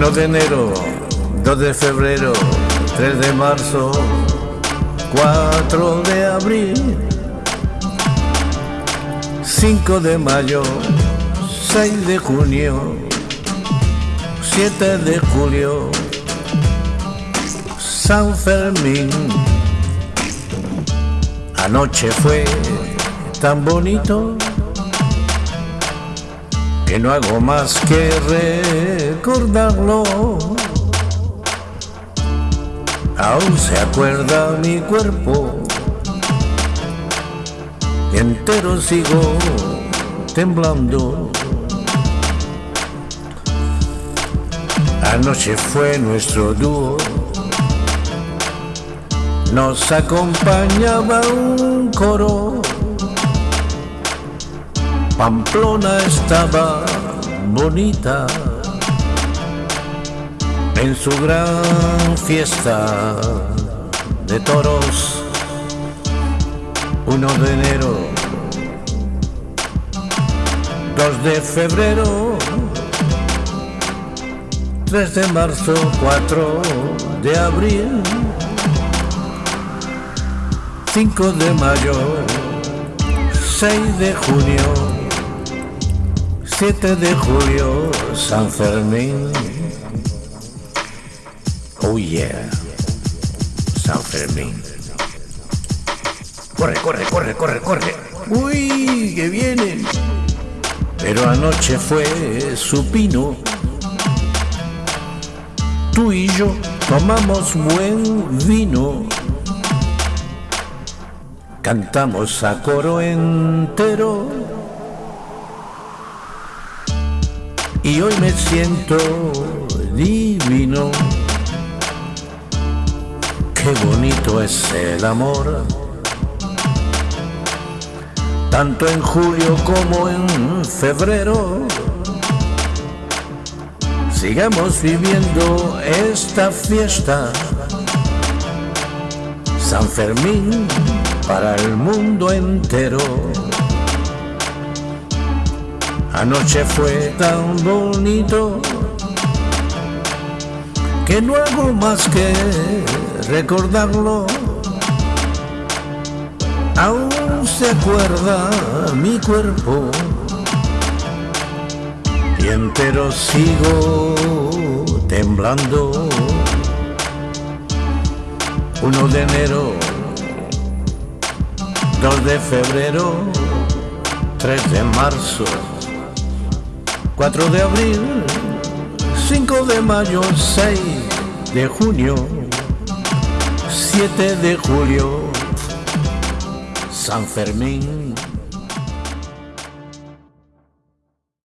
1 de enero, 2 de febrero, 3 de marzo, 4 de abril, 5 de mayo, 6 de junio, 7 de julio, San Fermín. Anoche fue tan bonito que no hago más que recordarlo. Aún se acuerda mi cuerpo entero sigo temblando. Anoche fue nuestro dúo, nos acompañaba un coro Pamplona estaba bonita en su gran fiesta de toros. 1 de enero, 2 de febrero, 3 de marzo, 4 de abril, 5 de mayo, 6 de junio. 7 de julio, San Fermín. Oh yeah, San Fermín. Corre, corre, corre, corre, corre. Uy, que viene. Pero anoche fue supino. Tú y yo tomamos buen vino. Cantamos a coro entero y hoy me siento divino. Qué bonito es el amor, tanto en julio como en febrero. Sigamos viviendo esta fiesta, San Fermín para el mundo entero. Anoche fue tan bonito que no hago más que recordarlo. Aún se acuerda mi cuerpo y entero sigo temblando. 1 de enero, 2 de febrero, 3 de marzo. 4 de abril, 5 de mayo, 6 de junio, 7 de julio, San Fermín.